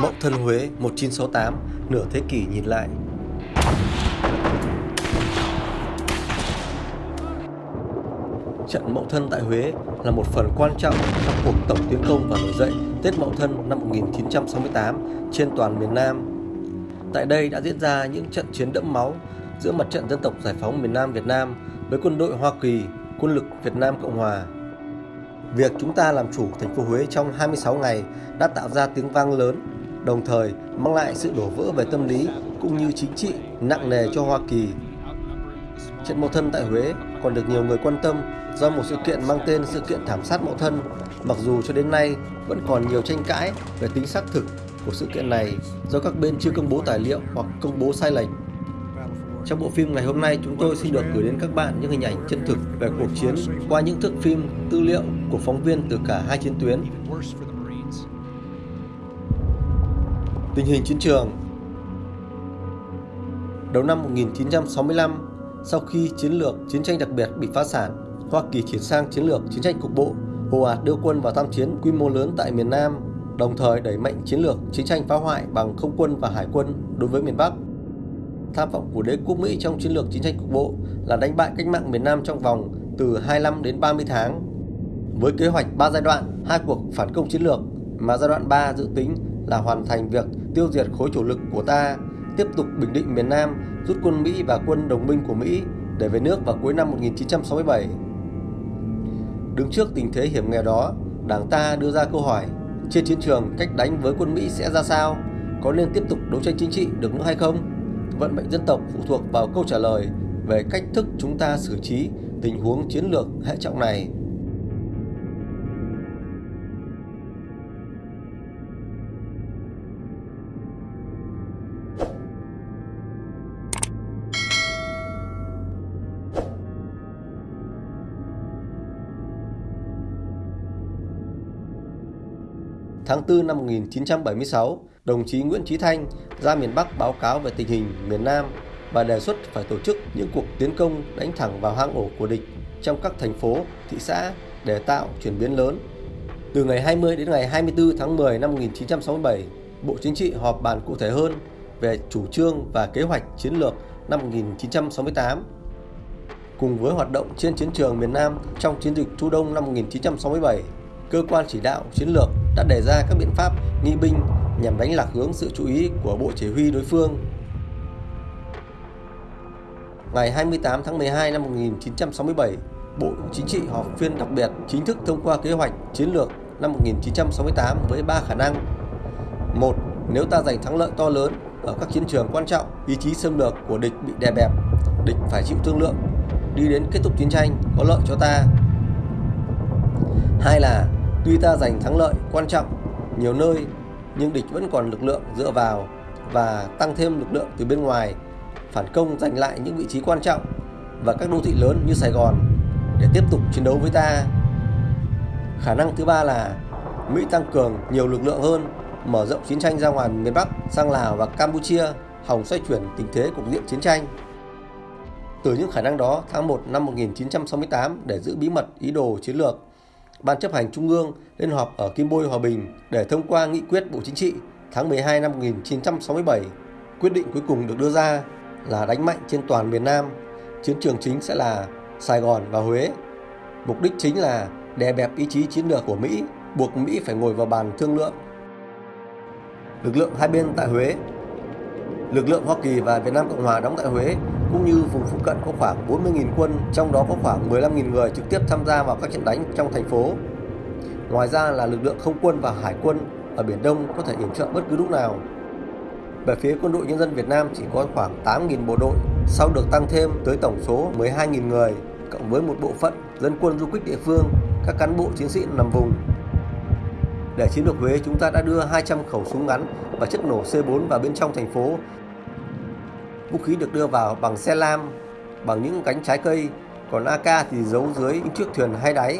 Mậu Thân Huế 1968, nửa thế kỷ nhìn lại. Trận Mậu Thân tại Huế là một phần quan trọng trong cuộc tổng tiến công và nổi dậy Tết Mậu Thân năm 1968 trên toàn miền Nam. Tại đây đã diễn ra những trận chiến đẫm máu giữa mặt trận dân tộc giải phóng miền Nam Việt Nam với quân đội Hoa Kỳ, quân lực Việt Nam Cộng Hòa. Việc chúng ta làm chủ thành phố Huế trong 26 ngày đã tạo ra tiếng vang lớn, đồng thời mang lại sự đổ vỡ về tâm lý cũng như chính trị nặng nề cho Hoa Kỳ. Trận Mậu Thân tại Huế còn được nhiều người quan tâm do một sự kiện mang tên sự kiện thảm sát Mậu Thân, mặc dù cho đến nay vẫn còn nhiều tranh cãi về tính xác thực của sự kiện này do các bên chưa công bố tài liệu hoặc công bố sai lệch. Trong bộ phim ngày hôm nay, chúng tôi xin được gửi đến các bạn những hình ảnh chân thực về cuộc chiến qua những thước phim, tư liệu của phóng viên từ cả hai chiến tuyến. Tình hình chiến trường Đầu năm 1965, sau khi chiến lược chiến tranh đặc biệt bị phá sản, Hoa Kỳ chuyển sang chiến lược chiến tranh cục bộ, ồ ạt đưa quân vào tham chiến quy mô lớn tại miền Nam, đồng thời đẩy mạnh chiến lược chiến tranh phá hoại bằng không quân và hải quân đối với miền Bắc. Tham vọng của đế quốc Mỹ trong chiến lược chiến tranh cục bộ là đánh bại cách mạng miền Nam trong vòng từ 25 đến 30 tháng. Với kế hoạch 3 giai đoạn, hai cuộc phản công chiến lược mà giai đoạn 3 dự tính là hoàn thành việc tiêu diệt khối chủ lực của ta, tiếp tục bình định miền Nam, rút quân Mỹ và quân đồng minh của Mỹ để về nước vào cuối năm 1967. Đứng trước tình thế hiểm nghèo đó, Đảng ta đưa ra câu hỏi trên chiến trường cách đánh với quân Mỹ sẽ ra sao? Có nên tiếp tục đấu tranh chính trị được nữa hay không? Vận mệnh dân tộc phụ thuộc vào câu trả lời về cách thức chúng ta xử trí tình huống chiến lược hệ trọng này. Tháng 4 năm 1976, đồng chí Nguyễn Chí Thanh ra miền Bắc báo cáo về tình hình miền Nam và đề xuất phải tổ chức những cuộc tiến công đánh thẳng vào hang ổ của địch trong các thành phố, thị xã để tạo chuyển biến lớn. Từ ngày 20 đến ngày 24 tháng 10 năm 1967, Bộ Chính trị họp bàn cụ thể hơn về chủ trương và kế hoạch chiến lược năm 1968. Cùng với hoạt động trên chiến trường miền Nam trong chiến dịch Chu Đông năm 1967, cơ quan chỉ đạo chiến lược đã đề ra các biện pháp nghi binh nhằm đánh lạc hướng sự chú ý của Bộ Chỉ huy đối phương. Ngày 28 tháng 12 năm 1967, Bộ Chính trị họp phiên đặc biệt chính thức thông qua kế hoạch chiến lược năm 1968 với 3 khả năng. một Nếu ta giành thắng lợi to lớn ở các chiến trường quan trọng, ý chí xâm lược của địch bị đè bẹp, địch phải chịu thương lượng, đi đến kết thúc chiến tranh có lợi cho ta. Hai là tuy ta giành thắng lợi quan trọng nhiều nơi nhưng địch vẫn còn lực lượng dựa vào và tăng thêm lực lượng từ bên ngoài phản công giành lại những vị trí quan trọng và các đô thị lớn như Sài Gòn để tiếp tục chiến đấu với ta. Khả năng thứ ba là Mỹ tăng cường nhiều lực lượng hơn, mở rộng chiến tranh ra ngoài miền Bắc sang Lào và Campuchia, hòng xoay chuyển tình thế cục diện chiến tranh. Từ những khả năng đó, tháng 1 năm 1968 để giữ bí mật ý đồ chiến lược, Ban chấp hành Trung ương lên họp ở Kim Bôi Hòa Bình để thông qua nghị quyết Bộ Chính trị tháng 12 năm 1967. Quyết định cuối cùng được đưa ra là đánh mạnh trên toàn miền Nam. Chiến trường chính sẽ là Sài Gòn và Huế. Mục đích chính là đè bẹp ý chí chiến lược của Mỹ, buộc Mỹ phải ngồi vào bàn thương lượng. Lực lượng hai bên tại Huế Lực lượng Hoa Kỳ và Việt Nam Cộng Hòa đóng tại Huế cũng như vùng phụ cận có khoảng 40.000 quân, trong đó có khoảng 15.000 người trực tiếp tham gia vào các trận đánh trong thành phố. Ngoài ra là lực lượng không quân và hải quân ở Biển Đông có thể yểm trợ bất cứ lúc nào. Về phía quân đội nhân dân Việt Nam chỉ có khoảng 8.000 bộ đội, sau được tăng thêm tới tổng số 12.000 người, cộng với một bộ phận dân quân du kích địa phương, các cán bộ chiến sĩ nằm vùng. Để chiếm được Huế, chúng ta đã đưa 200 khẩu súng ngắn và chất nổ C4 vào bên trong thành phố Vũ khí được đưa vào bằng xe lam, bằng những cánh trái cây, còn AK thì giấu dưới những chiếc thuyền hai đáy.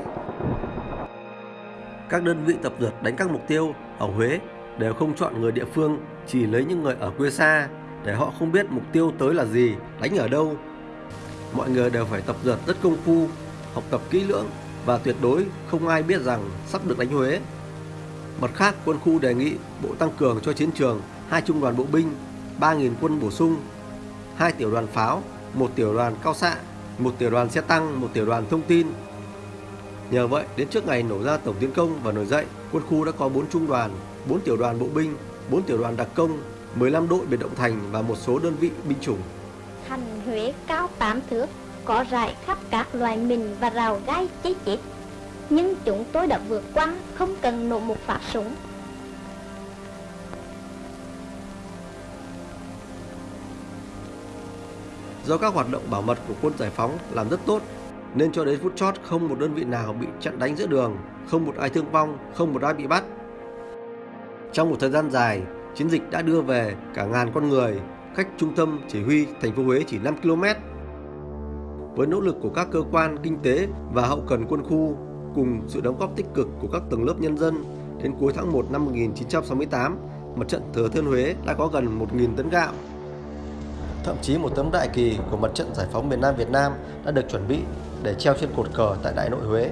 Các đơn vị tập dượt đánh các mục tiêu ở Huế đều không chọn người địa phương, chỉ lấy những người ở quê xa để họ không biết mục tiêu tới là gì, đánh ở đâu. Mọi người đều phải tập dượt rất công phu, học tập kỹ lưỡng và tuyệt đối không ai biết rằng sắp được đánh Huế. Mặt khác, quân khu đề nghị Bộ tăng cường cho chiến trường hai trung đoàn bộ binh, 3.000 quân bổ sung, hai tiểu đoàn pháo, một tiểu đoàn cao xạ, một tiểu đoàn xe tăng, một tiểu đoàn thông tin. Nhờ vậy, đến trước ngày nổ ra tổng tiến công và nổi dậy, quân khu đã có 4 trung đoàn, 4 tiểu đoàn bộ binh, 4 tiểu đoàn đặc công, 15 đội biệt động thành và một số đơn vị binh chủng. Thành Huế cao 8 thước, có rải khắp các loài mình và rào gai cháy chết. Nhưng chúng tôi đã vượt qua, không cần nổ một phát súng. Do các hoạt động bảo mật của quân giải phóng làm rất tốt, nên cho đến phút chót không một đơn vị nào bị chặn đánh giữa đường, không một ai thương vong, không một ai bị bắt. Trong một thời gian dài, chiến dịch đã đưa về cả ngàn con người, cách trung tâm chỉ huy thành phố Huế chỉ 5 km. Với nỗ lực của các cơ quan kinh tế và hậu cần quân khu cùng sự đóng góp tích cực của các tầng lớp nhân dân, đến cuối tháng 1 năm 1968, mặt trận Thừa Thiên Huế đã có gần 1.000 tấn gạo. Thậm chí một tấm đại kỳ của mặt trận giải phóng miền Nam Việt Nam đã được chuẩn bị để treo trên cột cờ tại Đại nội Huế.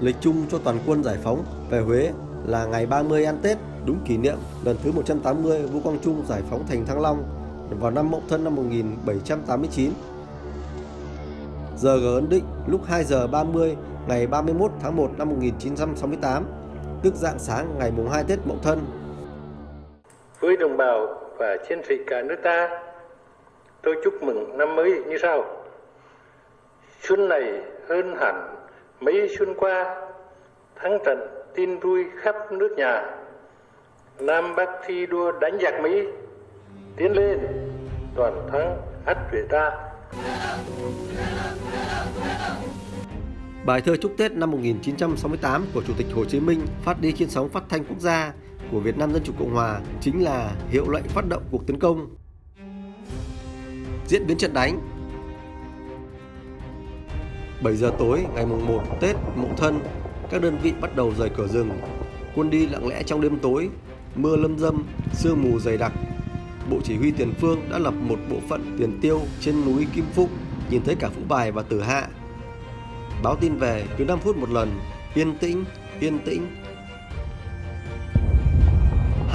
Lịch chung cho toàn quân giải phóng về Huế là ngày 30 ăn Tết, đúng kỷ niệm lần thứ 180 Vũ Quang Trung giải phóng thành Thăng Long vào năm Mậu Thân năm 1789. Giờ G ấn định lúc 2 giờ 30 ngày 31 tháng 1 năm 1968, tức dạng sáng ngày mùng 2 Tết Mậu Thân. Với đồng bào và chiến sĩ cả nước ta, tôi chúc mừng năm mới như sau. Xuân này hơn hẳn mấy xuân qua, thắng trận tin vui khắp nước nhà. Nam Bắc thi đua đánh giặc Mỹ, tiến lên, toàn thắng ắt về ta. Bài thơ chúc Tết năm 1968 của Chủ tịch Hồ Chí Minh phát đi trên sóng phát thanh quốc gia của Việt Nam Dân Chủ Cộng Hòa chính là hiệu lệnh phát động cuộc tấn công. Diễn biến trận đánh 7 giờ tối ngày mùng 1 Tết Mậu Thân, các đơn vị bắt đầu rời cửa rừng. Quân đi lặng lẽ trong đêm tối, mưa lâm dâm, sương mù dày đặc. Bộ chỉ huy tiền phương đã lập một bộ phận tiền tiêu trên núi Kim Phúc, nhìn thấy cả Phú Bài và Tử Hạ. Báo tin về cứ 5 phút một lần, yên tĩnh, yên tĩnh.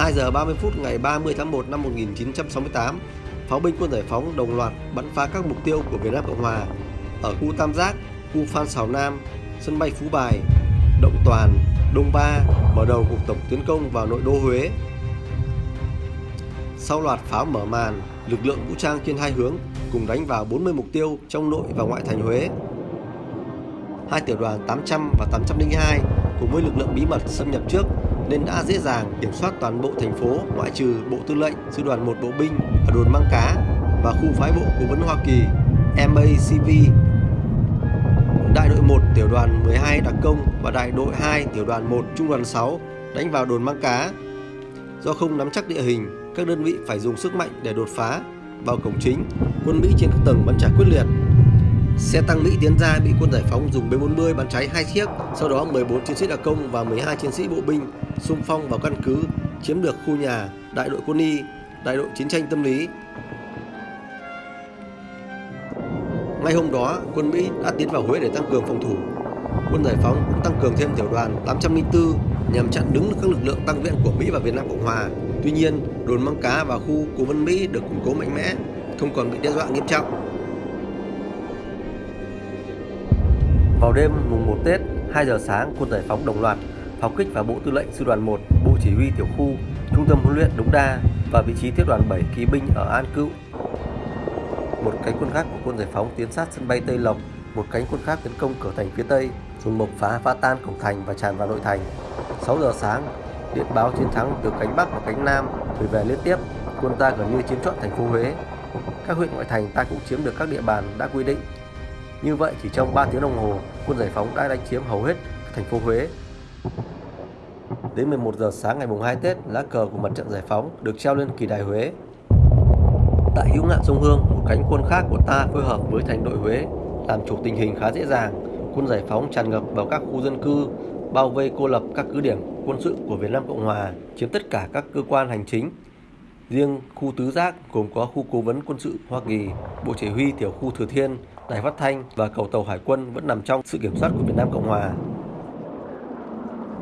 2 giờ 30 phút ngày 30 tháng 1 năm 1968, pháo binh quân giải phóng đồng loạt bắn phá các mục tiêu của Việt Nam Cộng Hòa ở khu Tam Giác, khu Phan Xào Nam, sân bay Phú Bài, Động Toàn, Đông Ba mở đầu cuộc tổng tiến công vào nội đô Huế. Sau loạt pháo mở màn, lực lượng vũ trang trên hai hướng cùng đánh vào 40 mục tiêu trong nội và ngoại thành Huế. Hai tiểu đoàn 800 và 802 cùng với lực lượng bí mật xâm nhập trước nên đã dễ dàng kiểm soát toàn bộ thành phố ngoại trừ Bộ Tư lệnh Sư đoàn 1 Bộ binh ở đồn Măng Cá và khu phái bộ cố vấn Hoa Kỳ MACV. Đại đội 1 tiểu đoàn 12 đặc công và đại đội 2 tiểu đoàn 1 trung đoàn 6 đánh vào đồn Măng Cá. Do không nắm chắc địa hình, các đơn vị phải dùng sức mạnh để đột phá vào cổng chính. Quân Mỹ trên các tầng bắn trả quyết liệt. Xe tăng Mỹ tiến ra bị quân giải phóng dùng B40 bắn cháy hai chiếc, sau đó 14 chiến sĩ đặc công và 12 chiến sĩ bộ binh xung phong vào căn cứ, chiếm được khu nhà đại đội quân y, đại đội chiến tranh tâm lý. Ngay hôm đó, quân Mỹ đã tiến vào Huế để tăng cường phòng thủ. Quân giải phóng cũng tăng cường thêm tiểu đoàn 804 nhằm chặn đứng các lực lượng tăng viện của Mỹ và Việt Nam Cộng Hòa. Tuy nhiên, đồn Măng Cá và khu cố vấn Mỹ được củng cố mạnh mẽ, không còn bị đe dọa nghiêm trọng. Vào đêm mùng 1 Tết, 2 giờ sáng, quân giải phóng đồng loạt pháo kích và Bộ Tư lệnh Sư đoàn 1, Bộ Chỉ huy Tiểu khu, Trung tâm huấn luyện Đống Đa và vị trí Thiết đoàn 7 kỵ binh ở An Cựu. Một cánh quân khác của quân giải phóng tiến sát sân bay Tây Lộc, một cánh quân khác tấn công cửa thành phía Tây, dùng mộc phá phá tan cổng thành và tràn vào nội thành. 6 giờ sáng, điện báo chiến thắng từ cánh Bắc và cánh Nam gửi về liên tiếp, quân ta gần như chiếm trọn thành phố Huế. Các huyện ngoại thành ta cũng chiếm được các địa bàn đã quy định. Như vậy chỉ trong 3 tiếng đồng hồ, quân giải phóng đã đánh chiếm hầu hết thành phố Huế. Đến 11 giờ sáng ngày mùng 2 Tết, lá cờ của mặt trận giải phóng được treo lên kỳ đài Huế. Tại hữu ngạn sông Hương, một cánh quân khác của ta phối hợp với thành đội Huế làm chủ tình hình khá dễ dàng. Quân giải phóng tràn ngập vào các khu dân cư, bao vây cô lập các cứ điểm quân sự của Việt Nam Cộng Hòa, chiếm tất cả các cơ quan hành chính. Riêng khu tứ giác gồm có khu cố vấn quân sự Hoa Kỳ, Bộ Chỉ huy Tiểu khu Thừa Thiên, Đài Phát thanh và cầu tàu Hải quân vẫn nằm trong sự kiểm soát của Việt Nam Cộng Hòa.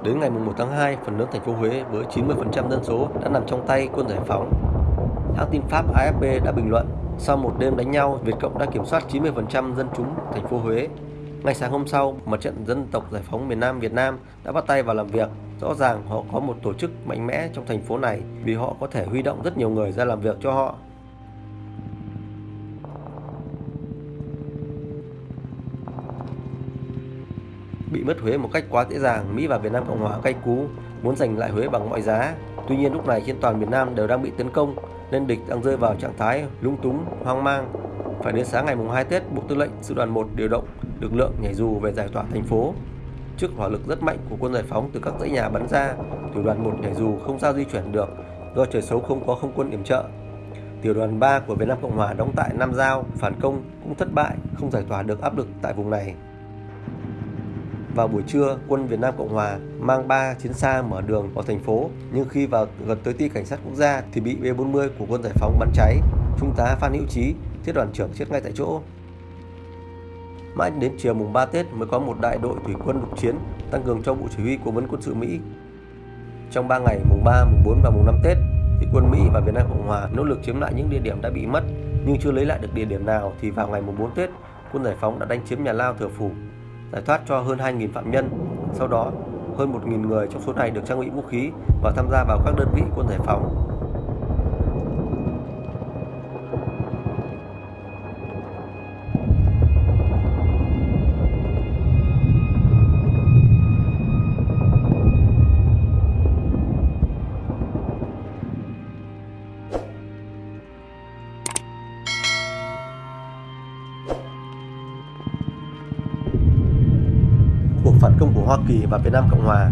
Đến ngày 1 tháng 2, phần lớn thành phố Huế với 90% dân số đã nằm trong tay quân giải phóng. Hãng tin Pháp AFP đã bình luận, sau một đêm đánh nhau, Việt Cộng đã kiểm soát 90% dân chúng thành phố Huế. Ngay sáng hôm sau, Mặt trận Dân tộc Giải phóng miền Nam Việt Nam đã bắt tay vào làm việc. Rõ ràng họ có một tổ chức mạnh mẽ trong thành phố này vì họ có thể huy động rất nhiều người ra làm việc cho họ. Bị mất Huế một cách quá dễ dàng, Mỹ và Việt Nam Cộng hòa cay cú muốn giành lại Huế bằng mọi giá. Tuy nhiên lúc này trên toàn miền Nam đều đang bị tấn công nên địch đang rơi vào trạng thái lung túng, hoang mang. Phải đến sáng ngày mùng 2 Tết, Bộ Tư lệnh Sư đoàn 1 điều động lực lượng nhảy dù về giải tỏa thành phố. Trước hỏa lực rất mạnh của quân giải phóng từ các dãy nhà bắn ra, tiểu đoàn 1 nhảy dù không sao di chuyển được do trời xấu không có không quân yểm trợ. Tiểu đoàn 3 của Việt Nam Cộng Hòa đóng tại Nam Giao phản công cũng thất bại, không giải tỏa được áp lực tại vùng này. Vào buổi trưa, quân Việt Nam Cộng Hòa mang 3 chiến xa mở đường vào thành phố, nhưng khi vào gần tới ti cảnh sát quốc gia thì bị B-40 của quân giải phóng bắn cháy. Trung tá Phan Hữu Chí thiết đoàn trưởng chết ngay tại chỗ. Mãi đến chiều mùng 3 Tết mới có một đại đội thủy quân lục chiến tăng cường cho Bộ Chỉ huy Cố vấn quân sự Mỹ. Trong 3 ngày mùng 3, mùng 4 và mùng 5 Tết, thì quân Mỹ và Việt Nam Cộng Hòa nỗ lực chiếm lại những địa điểm đã bị mất, nhưng chưa lấy lại được địa điểm nào thì vào ngày mùng 4 Tết, quân giải phóng đã đánh chiếm nhà lao Thừa Phủ, giải thoát cho hơn 2.000 phạm nhân. Sau đó, hơn 1.000 người trong số này được trang bị vũ khí và tham gia vào các đơn vị quân giải phóng. Kỳ và Việt Nam Cộng Hòa.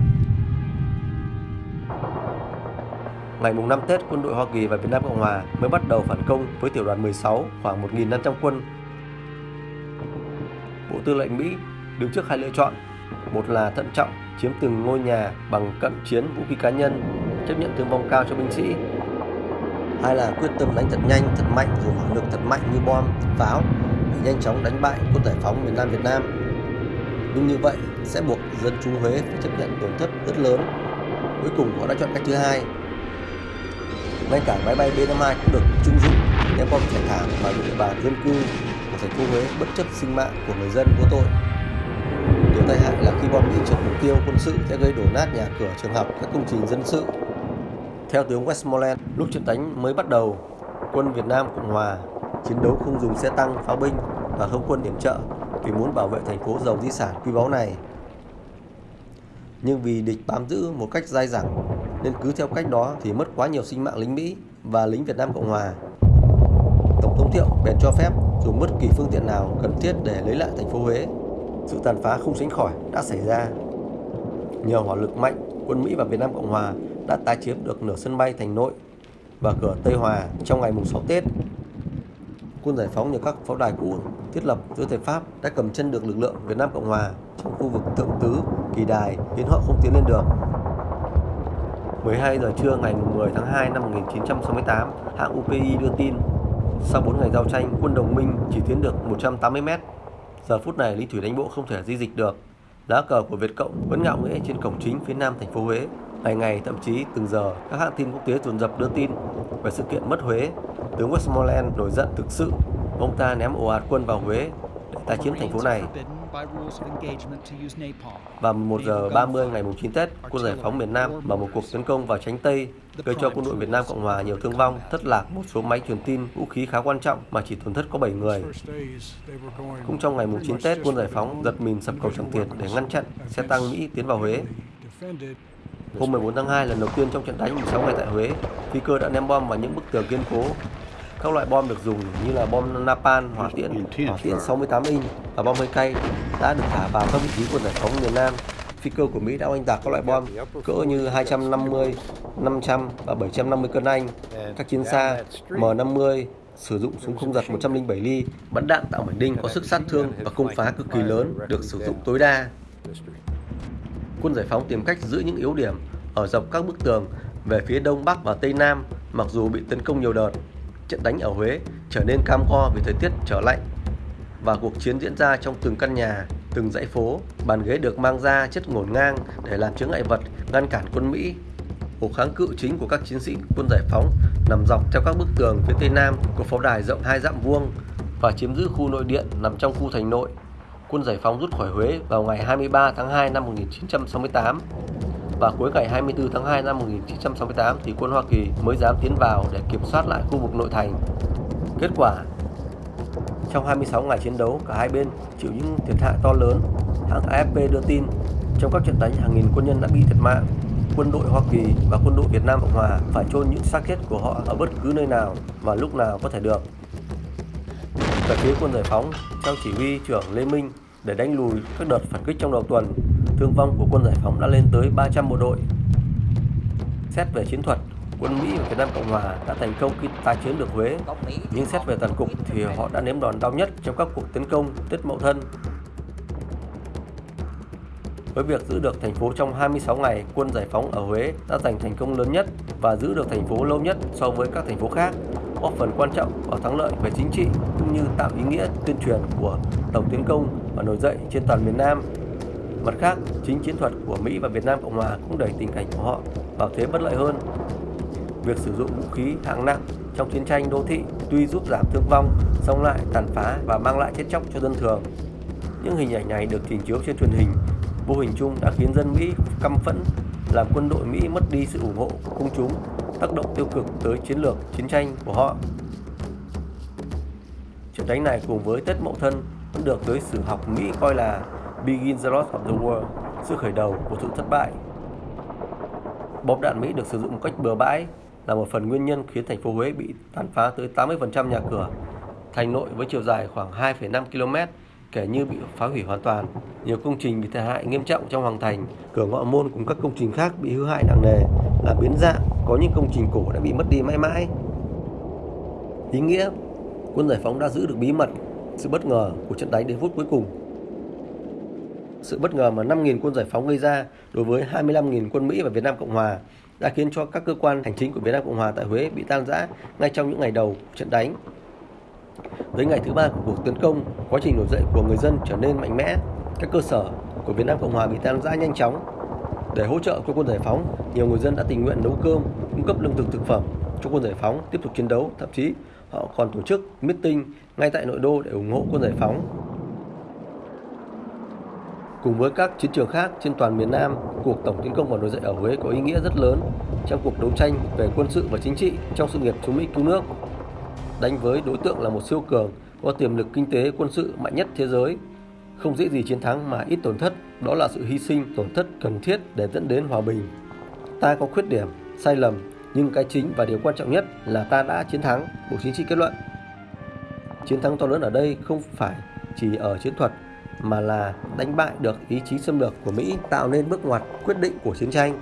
Ngày mùng 5 Tết, quân đội Hoa Kỳ và Việt Nam Cộng Hòa mới bắt đầu phản công với tiểu đoàn 16 khoảng 1.500 quân. Bộ Tư lệnh Mỹ đứng trước hai lựa chọn. Một là thận trọng chiếm từng ngôi nhà bằng cận chiến vũ khí cá nhân, chấp nhận thương vong cao cho binh sĩ. Hai là quyết tâm đánh thật nhanh, thật mạnh dùng hỏa lực thật mạnh như bom, pháo để nhanh chóng đánh bại quân giải phóng miền Nam Việt Nam nhưng như vậy sẽ buộc dân chúng Huế phải chấp nhận tổn thất rất lớn. Cuối cùng họ đã chọn cách thứ hai. Ngay cả máy bay B-52 cũng được trung dụng ném bom chảy thẳng vào những địa bàn dân cư của thành phố Huế bất chấp sinh mạng của người dân vô tội. Điều tai hại là khi bom bị trượt mục tiêu quân sự sẽ gây đổ nát nhà cửa, trường học, các công trình dân sự. Theo tướng Westmoreland, lúc trận đánh mới bắt đầu, quân Việt Nam Cộng Hòa chiến đấu không dùng xe tăng, pháo binh và không quân điểm trợ vì muốn bảo vệ thành phố giàu di sản quý báu này. Nhưng vì địch bám giữ một cách dai dẳng nên cứ theo cách đó thì mất quá nhiều sinh mạng lính Mỹ và lính Việt Nam Cộng Hòa. Tổng thống Thiệu bèn cho phép dùng bất kỳ phương tiện nào cần thiết để lấy lại thành phố Huế. Sự tàn phá không tránh khỏi đã xảy ra. Nhờ hỏa lực mạnh, quân Mỹ và Việt Nam Cộng Hòa đã tái chiếm được nửa sân bay thành nội và cửa Tây Hòa trong ngày mùng 6 Tết quân giải phóng nhờ các pháo đài cũ thiết lập dưới thời Pháp đã cầm chân được lực lượng Việt Nam Cộng Hòa trong khu vực Thượng Tứ, Kỳ Đài khiến họ không tiến lên được. 12 giờ trưa ngày 10 tháng 2 năm 1968, hãng UPI đưa tin sau 4 ngày giao tranh, quân đồng minh chỉ tiến được 180 mét. Giờ phút này, Lý Thủy đánh bộ không thể di dịch được. Lá cờ của Việt Cộng vẫn ngạo nghễ trên cổng chính phía nam thành phố Huế. Ngày ngày, thậm chí từng giờ, các hãng tin quốc tế dồn dập đưa tin về sự kiện mất Huế Tướng Westmoreland nổi giận thực sự, ông ta ném ồ ạt quân vào Huế để tái chiếm thành phố này. Và 1 giờ 30 ngày 9 Tết, quân giải phóng miền Nam mở một cuộc tấn công vào tránh Tây, gây cho quân đội Việt Nam Cộng Hòa nhiều thương vong, thất lạc một số máy truyền tin, vũ khí khá quan trọng mà chỉ tổn thất có 7 người. Cũng trong ngày 9 Tết, quân giải phóng giật mình sập cầu Tràng Tiền để ngăn chặn xe tăng Mỹ tiến vào Huế. Hôm 14 tháng 2 lần đầu tiên trong trận đánh 16 ngày tại Huế, phi cơ đã ném bom vào những bức tường kiên cố các loại bom được dùng như là bom napalm, hỏa tiễn, hỏa tiễn 68 inch và bom hơi cay đã được thả vào các vị trí của giải phóng miền Nam. Phi cơ của Mỹ đã oanh tạc các loại bom cỡ như 250, 500 và 750 cân Anh. Các chiến xa M50 sử dụng súng không giật 107 ly, bắn đạn tạo mảnh đinh có sức sát thương và công phá cực kỳ lớn được sử dụng tối đa. Quân giải phóng tìm cách giữ những yếu điểm ở dọc các bức tường về phía đông bắc và tây nam mặc dù bị tấn công nhiều đợt trận đánh ở Huế trở nên cam go vì thời tiết trở lạnh và cuộc chiến diễn ra trong từng căn nhà, Từng dãy phố, bàn ghế được mang ra chất ngổn ngang để làm chướng ngại vật ngăn cản quân Mỹ. Cuộc kháng cự chính của các chiến sĩ quân giải phóng nằm dọc theo các bức tường phía tây nam của pháo đài rộng hai dặm vuông và chiếm giữ khu nội điện nằm trong khu thành nội. Quân giải phóng rút khỏi Huế vào ngày 23 tháng 2 năm 1968 và cuối ngày 24 tháng 2 năm 1968 thì quân Hoa Kỳ mới dám tiến vào để kiểm soát lại khu vực nội thành. Kết quả trong 26 ngày chiến đấu, cả hai bên chịu những thiệt hại to lớn. Hãng AFP đưa tin, trong các trận đánh hàng nghìn quân nhân đã bị thiệt mạng. Quân đội Hoa Kỳ và quân đội Việt Nam Cộng Hòa phải chôn những xác chết của họ ở bất cứ nơi nào và lúc nào có thể được. Về phía quân giải phóng, theo chỉ huy trưởng Lê Minh để đánh lùi các đợt phản kích trong đầu tuần, thương vong của quân giải phóng đã lên tới 300 bộ đội. Xét về chiến thuật, quân Mỹ và Việt Nam Cộng Hòa đã thành công khi tái chiếm được Huế. Nhưng xét về toàn cục thì họ đã nếm đòn đau nhất trong các cuộc tấn công Tết Mậu Thân. Với việc giữ được thành phố trong 26 ngày, quân giải phóng ở Huế đã giành thành công lớn nhất và giữ được thành phố lâu nhất so với các thành phố khác, góp phần quan trọng vào thắng lợi về chính trị cũng như tạo ý nghĩa tuyên truyền của tổng tiến công và nổi dậy trên toàn miền Nam. Mặt khác, chính chiến thuật của Mỹ và Việt Nam Cộng Hòa cũng đẩy tình cảnh của họ vào thế bất lợi hơn việc sử dụng vũ khí hạng nặng trong chiến tranh đô thị tuy giúp giảm thương vong, song lại tàn phá và mang lại chết chóc cho dân thường. Những hình ảnh này được trình chiếu trên truyền hình, vô hình chung đã khiến dân Mỹ căm phẫn, làm quân đội Mỹ mất đi sự ủng hộ của công chúng, tác động tiêu cực tới chiến lược chiến tranh của họ. Trận đánh này cùng với Tết Mậu Thân vẫn được giới sử học Mỹ coi là Begin the Lost of the War, sự khởi đầu của sự thất bại. Bom đạn Mỹ được sử dụng một cách bừa bãi là một phần nguyên nhân khiến thành phố Huế bị tàn phá tới 80% nhà cửa. Thành nội với chiều dài khoảng 2,5 km kể như bị phá hủy hoàn toàn. Nhiều công trình bị thiệt hại nghiêm trọng trong hoàng thành, cửa ngõ môn cùng các công trình khác bị hư hại nặng nề, là biến dạng, có những công trình cổ đã bị mất đi mãi mãi. Ý nghĩa, quân giải phóng đã giữ được bí mật, sự bất ngờ của trận đánh đến phút cuối cùng. Sự bất ngờ mà 5.000 quân giải phóng gây ra đối với 25.000 quân Mỹ và Việt Nam Cộng Hòa đã khiến cho các cơ quan hành chính của Việt Nam Cộng Hòa tại Huế bị tan rã ngay trong những ngày đầu trận đánh. Tới ngày thứ ba của cuộc tấn công, quá trình nổi dậy của người dân trở nên mạnh mẽ. Các cơ sở của Việt Nam Cộng Hòa bị tan rã nhanh chóng. Để hỗ trợ cho quân giải phóng, nhiều người dân đã tình nguyện nấu cơm, cung cấp lương thực thực phẩm cho quân giải phóng tiếp tục chiến đấu. Thậm chí họ còn tổ chức meeting ngay tại nội đô để ủng hộ quân giải phóng. Cùng với các chiến trường khác trên toàn miền Nam, cuộc tổng tiến công và nổi dậy ở Huế có ý nghĩa rất lớn trong cuộc đấu tranh về quân sự và chính trị trong sự nghiệp chống Mỹ cứu nước. Đánh với đối tượng là một siêu cường có tiềm lực kinh tế quân sự mạnh nhất thế giới, không dễ gì chiến thắng mà ít tổn thất, đó là sự hy sinh tổn thất cần thiết để dẫn đến hòa bình. Ta có khuyết điểm, sai lầm, nhưng cái chính và điều quan trọng nhất là ta đã chiến thắng, Bộ Chính trị kết luận. Chiến thắng to lớn ở đây không phải chỉ ở chiến thuật mà là đánh bại được ý chí xâm lược của Mỹ tạo nên bước ngoặt quyết định của chiến tranh.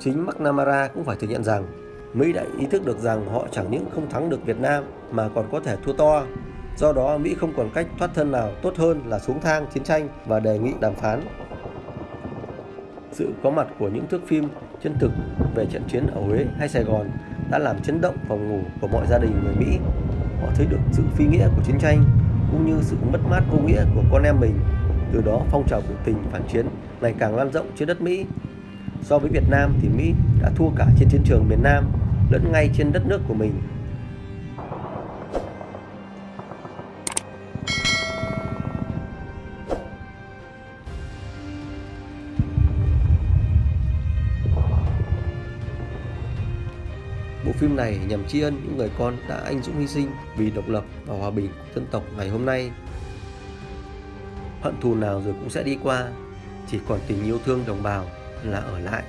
Chính McNamara cũng phải thừa nhận rằng Mỹ đã ý thức được rằng họ chẳng những không thắng được Việt Nam mà còn có thể thua to. Do đó Mỹ không còn cách thoát thân nào tốt hơn là xuống thang chiến tranh và đề nghị đàm phán. Sự có mặt của những thước phim chân thực về trận chiến ở Huế hay Sài Gòn đã làm chấn động phòng ngủ của mọi gia đình người Mỹ. Họ thấy được sự phi nghĩa của chiến tranh cũng như sự mất mát vô nghĩa của con em mình. Từ đó, phong trào biểu tình phản chiến ngày càng lan rộng trên đất Mỹ. So với Việt Nam thì Mỹ đã thua cả trên chiến trường miền Nam lẫn ngay trên đất nước của mình phim này nhằm tri ân những người con đã anh dũng hy sinh vì độc lập và hòa bình của dân tộc ngày hôm nay. Hận thù nào rồi cũng sẽ đi qua, chỉ còn tình yêu thương đồng bào là ở lại.